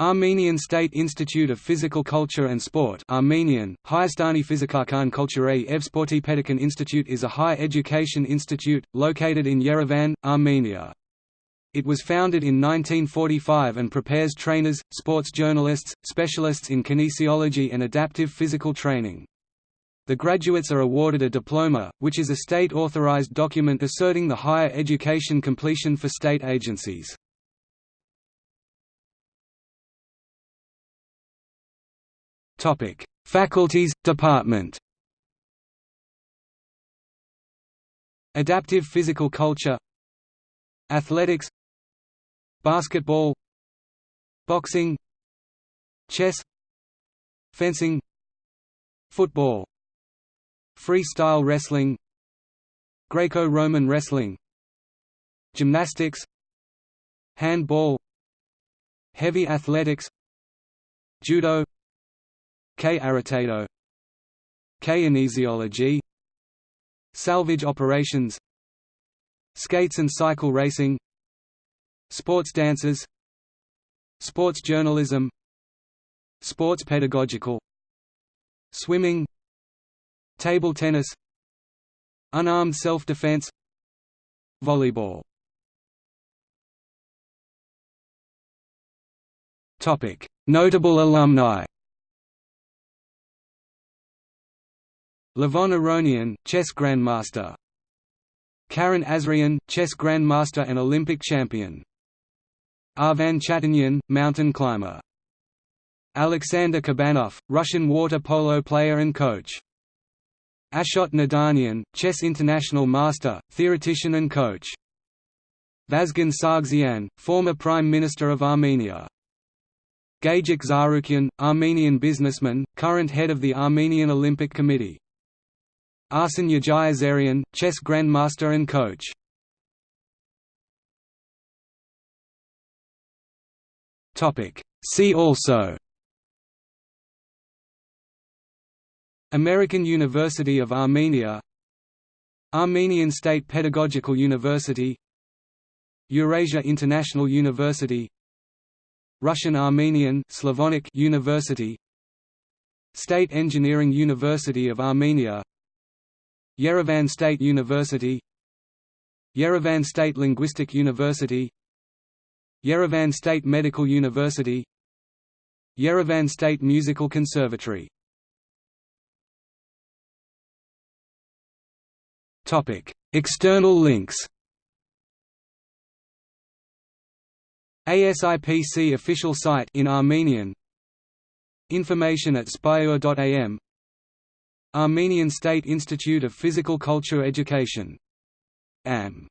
Armenian State Institute of Physical Culture and Sport Armenian, Hayastani Fizikakan Kulture Ev Sporti Pedikan Institute is a higher education institute, located in Yerevan, Armenia. It was founded in 1945 and prepares trainers, sports journalists, specialists in kinesiology and adaptive physical training. The graduates are awarded a diploma, which is a state-authorized document asserting the higher education completion for state agencies. Topic: Faculties, Department. Adaptive physical culture. Athletics. Basketball. Boxing. Chess. Fencing. Football. Freestyle wrestling. Greco-Roman wrestling. Gymnastics. Handball. Heavy athletics. Judo K. Aritato K. Kinesiology Salvage operations. Skates and cycle racing. Sports dances Sports journalism. Sports pedagogical. Swimming. Table tennis. Unarmed self-defense. Volleyball. Notable alumni Levon Aronian, chess grandmaster. Karen Asrian, chess grandmaster and Olympic champion. Arvan Chatanyan, mountain climber. Alexander Kabanov, Russian water polo player and coach. Ashot Nadanian, chess international master, theoretician and coach. Vazgen Sargsyan, former Prime Minister of Armenia. Gagik Tsarukyan, Armenian businessman, current head of the Armenian Olympic Committee. Arsen Yegiazarian, chess grandmaster and coach. See also. American University of Armenia. Armenian State Pedagogical University. Eurasia International University. Russian Armenian Slavonic University. State Engineering University of Armenia Yerevan State University Yerevan State Linguistic University Yerevan State Medical University Yerevan State Musical Conservatory. External links. ASIPC official site in Armenian. Information at spyor.am Armenian State Institute of Physical Culture Education. AM